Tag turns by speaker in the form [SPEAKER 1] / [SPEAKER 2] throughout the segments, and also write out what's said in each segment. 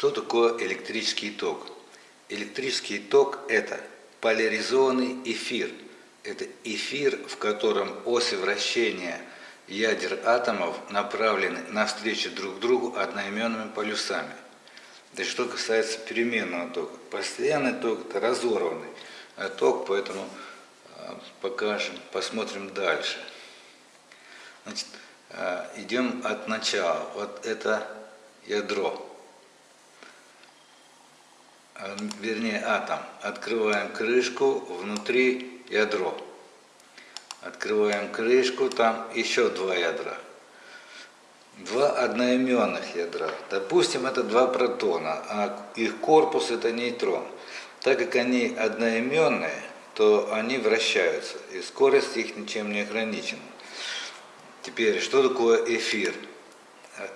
[SPEAKER 1] Что такое электрический ток? Электрический ток – это поляризованный эфир. Это эфир, в котором оси вращения ядер атомов направлены навстречу друг другу одноименными полюсами. Да что касается переменного тока. Постоянный ток – это разорванный ток, поэтому а, покажем, посмотрим дальше. Значит, а, идем от начала. Вот это ядро. Э, вернее атом. Открываем крышку, внутри ядро. Открываем крышку, там еще два ядра. Два одноименных ядра. Допустим, это два протона, а их корпус это нейтрон. Так как они одноименные, то они вращаются, и скорость их ничем не ограничена. Теперь, что такое эфир?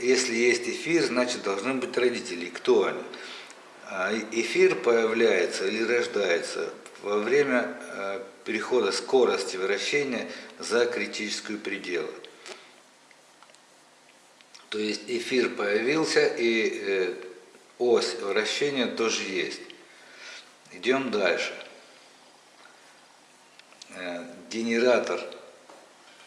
[SPEAKER 1] Если есть эфир, значит должны быть родители. Кто они? А эфир появляется или рождается во время э, перехода скорости вращения за критическую пределы. То есть эфир появился и э, ось вращения тоже есть. Идем дальше. Э, генератор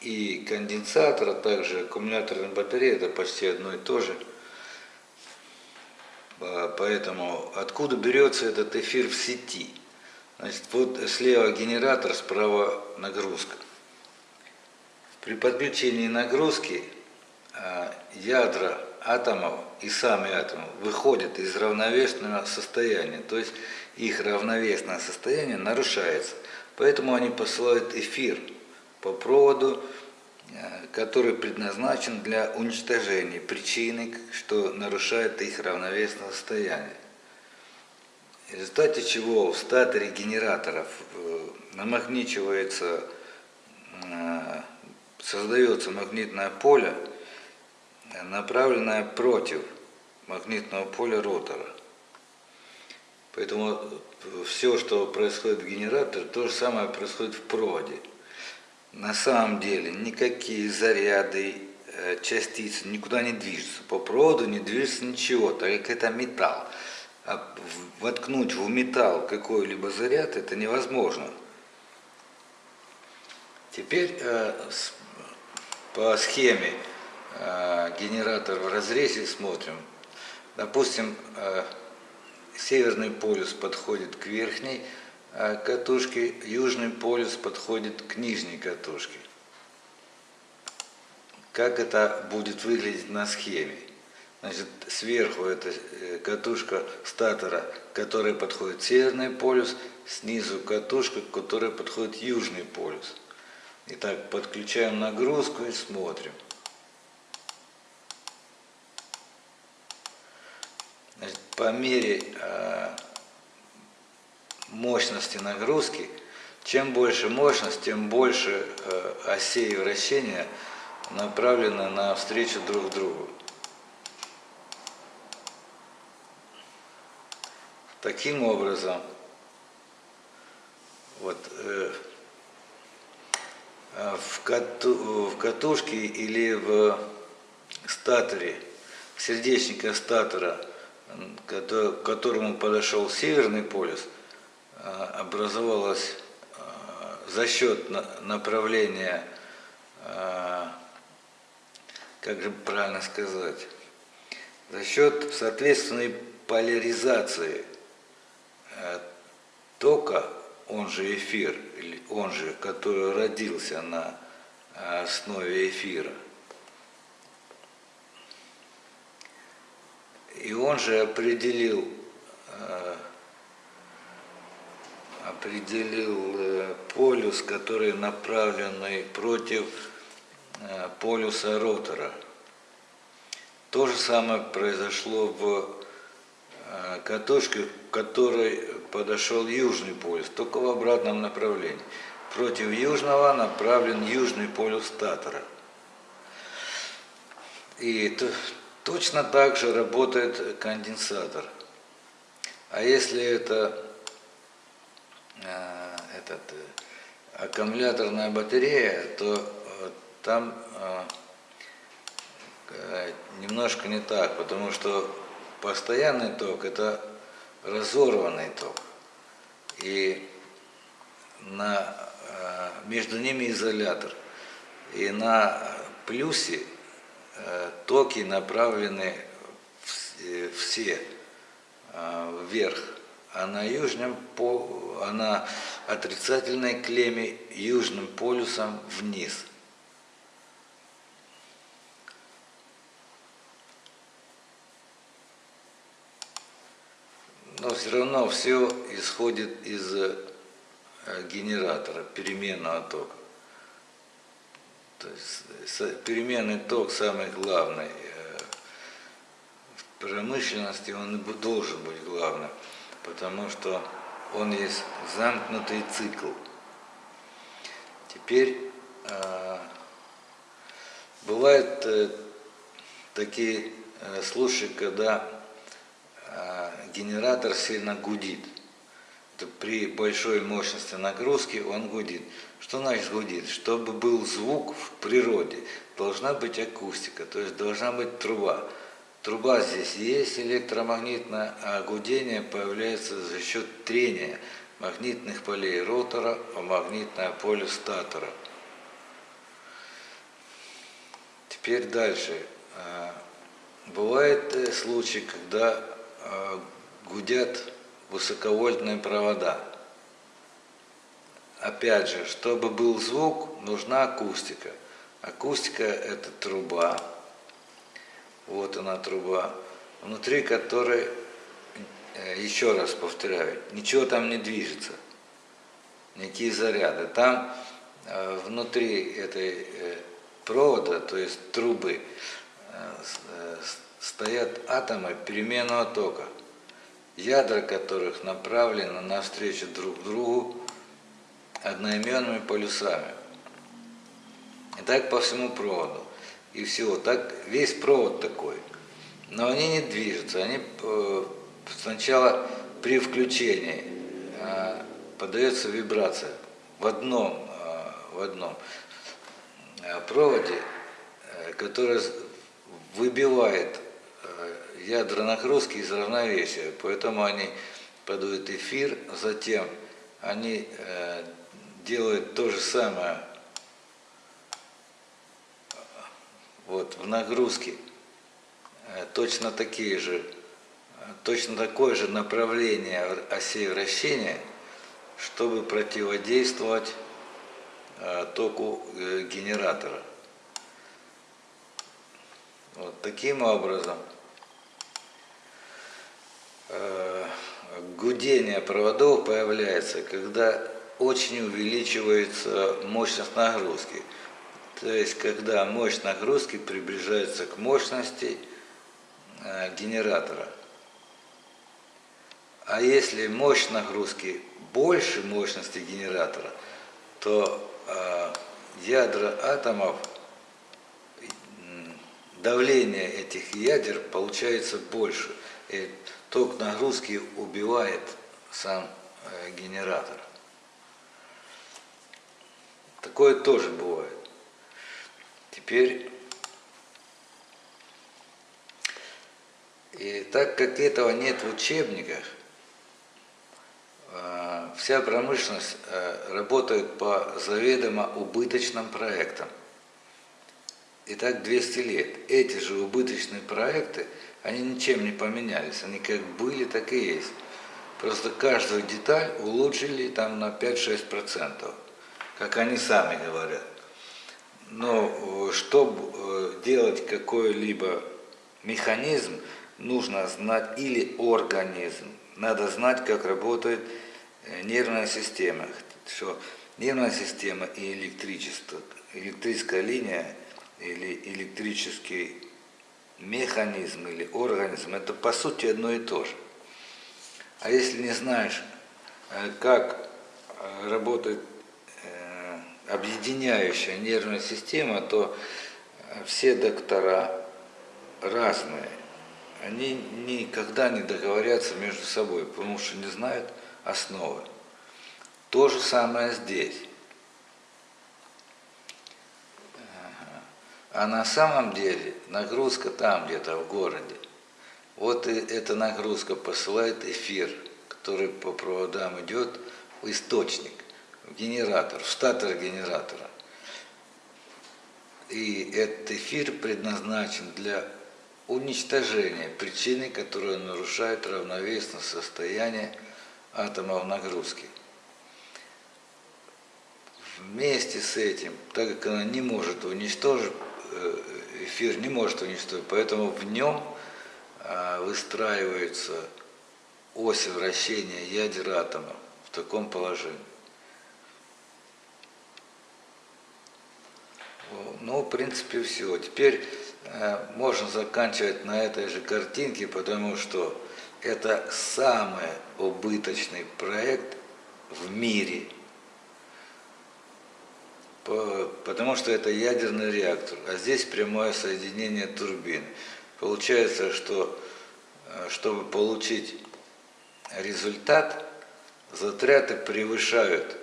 [SPEAKER 1] и конденсатор, а также аккумуляторная батарея, это почти одно и то же – поэтому откуда берется этот эфир в сети? Значит, вот слева генератор, справа нагрузка. При подключении нагрузки а, ядра атомов и сами атомы выходят из равновесного состояния, то есть их равновесное состояние нарушается. Поэтому они посылают эфир по проводу Э, который предназначен для уничтожения причины, что нарушает их равновесное состояние. В результате чего в статоре генераторов э, намагничивается, э, создается магнитное поле, направленное против магнитного поля ротора. Поэтому все, что происходит в генераторе, то же самое происходит в проводе. На самом деле никакие заряды, э, частицы никуда не движутся. По проводу не движется ничего, так как это металл. А воткнуть в металл какой-либо заряд это невозможно. Теперь э, по схеме э, генератор в разрезе смотрим. Допустим, северный полюс подходит к верхней, катушки, южный полюс подходит к нижней катушке. Как это будет выглядеть на схеме? Значит, сверху это э, катушка статора, которая подходит северный полюс, снизу катушка, которая подходит южный полюс. Итак, подключаем нагрузку и смотрим. Значит, по мере а, мощности нагрузки, чем больше мощность, тем больше э, осей вращения направлено на встречу друг другу. Таким образом, вот, э, э в, кату, в катушке или в статоре, сердечника статора, к которому подошел северный полюс – образовалась э, за счет направления, э, как же правильно сказать, за счет соответственной поляризации тока, он же эфир, он же, который родился на основе эфира. И он же определил определил э, полюс, который направленный против э, полюса ротора. То же самое произошло в э, катушке, к которой подошел южный полюс, только в обратном направлении. Против южного направлен южный полюс статора. И точно так же работает конденсатор. А если это этот, э, аккумуляторная батарея, то э, там немножко не так, потому что постоянный ток – это разорванный ток. И на, между ними изолятор. И на плюсе токи направлены все вверх а на южном а на отрицательной клемме южным полюсом вниз. Но все равно все исходит из э, генератора, переменного тока. То есть переменный ток самый главный. Э, в промышленности он должен быть главным потому что он есть замкнутый цикл. Теперь э, бывают э, такие э, случаи, когда э, генератор сильно гудит. Это при большой мощности нагрузки он гудит. Что значит гудит? Чтобы был звук в природе, должна быть акустика, то есть должна быть труба. Труба здесь есть электромагнитная, а гудение появляется за счет трения магнитных полей ротора о магнитное поле статора. Теперь дальше. А, бывают э, случаи, когда а, гудят высоковольтные провода. Опять же, чтобы был звук, нужна акустика. Акустика – это труба, вот она труба, внутри которой, э, еще раз повторяю, ничего там не движется, никакие заряды. Там э, внутри этой э, провода, то есть трубы, стоят атомы переменного тока, ядра которых направлены навстречу друг другу одноименными полюсами. И так по всему проводу и всего. Так весь провод такой. Но они не движутся. Они э, сначала при включении э, подается вибрация в одном, э, в одном проводе, который выбивает ядра нагрузки из равновесия. Поэтому они подают эфир, затем они делают то же самое вот, в нагрузке э, точно такие же, точно такое же направление осей вращения, чтобы противодействовать э, току э, генератора. Вот таким образом гудение проводов появляется, когда очень увеличивается мощность нагрузки. То есть, когда мощь нагрузки приближается к мощности э, генератора. А если мощь нагрузки больше мощности генератора, то э, ядра атомов, давление этих ядер получается больше. И ток нагрузки убивает сам э, генератор. Такое тоже бывает. Теперь, и так как этого нет в учебниках, а, вся промышленность а, работает по заведомо убыточным проектам. И так 200 лет. Эти же убыточные проекты, они ничем не поменялись. Они как были, так и есть. Просто каждую деталь улучшили там на 5-6%, как они сами говорят. Но э, чтобы э, делать какой-либо механизм, нужно знать или организм, надо знать, как работает э, нервная система, что нервная система и электричество, электрическая линия или электрический механизм или организм, это по сути одно и то же. А если не знаешь, как работает объединяющая нервная система, то все доктора разные. Они никогда не договорятся между собой, потому что не знают основы. То же самое здесь. А на самом деле нагрузка там где-то в городе. Вот и эта нагрузка посылает эфир, который по проводам идет в источник, генератор, статор генератора. И этот эфир предназначен для уничтожения причины, которая нарушает равновесное состояние атомов нагрузки. Вместе с этим, так как она не может уничтожить, э, эфир не может уничтожить, поэтому в нем а, выстраивается ось вращения ядер атома в таком положении. Ну, в принципе, все. Теперь э, можно заканчивать на этой же картинке, потому что это самый убыточный проект в мире. Потому что это ядерный реактор, а здесь прямое соединение турбин. Получается, что э, чтобы получить результат, затраты превышают,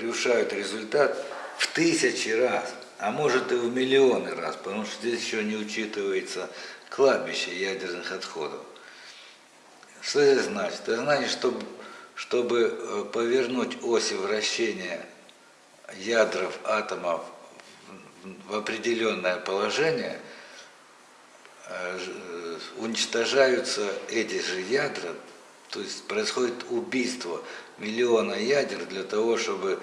[SPEAKER 1] превышают результат в тысячи раз, а может и в миллионы раз, потому что здесь еще не учитывается кладбище ядерных отходов. Что это значит? Это значит, чтобы, чтобы э, повернуть оси вращения ядров атомов в определенное положение, э, э, уничтожаются эти же ядра, то есть происходит убийство миллиона ядер для того, чтобы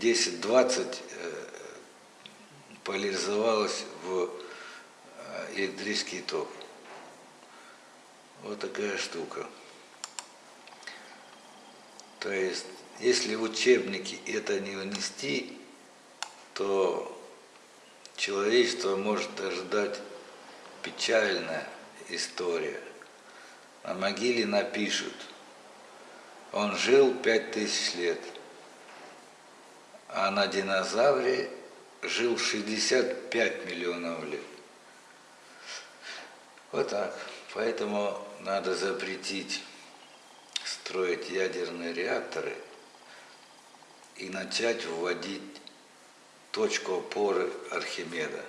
[SPEAKER 1] 10-20 э, поляризовалось в электрический ток. Вот такая штука. То есть, если в учебнике это не внести, то человечество может ожидать печальная история. На могиле напишут, он жил пять тысяч лет, а на динозавре жил 65 миллионов лет. Вот так. Поэтому надо запретить строить ядерные реакторы и начать вводить точку опоры Архимеда.